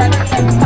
hasta la próxima.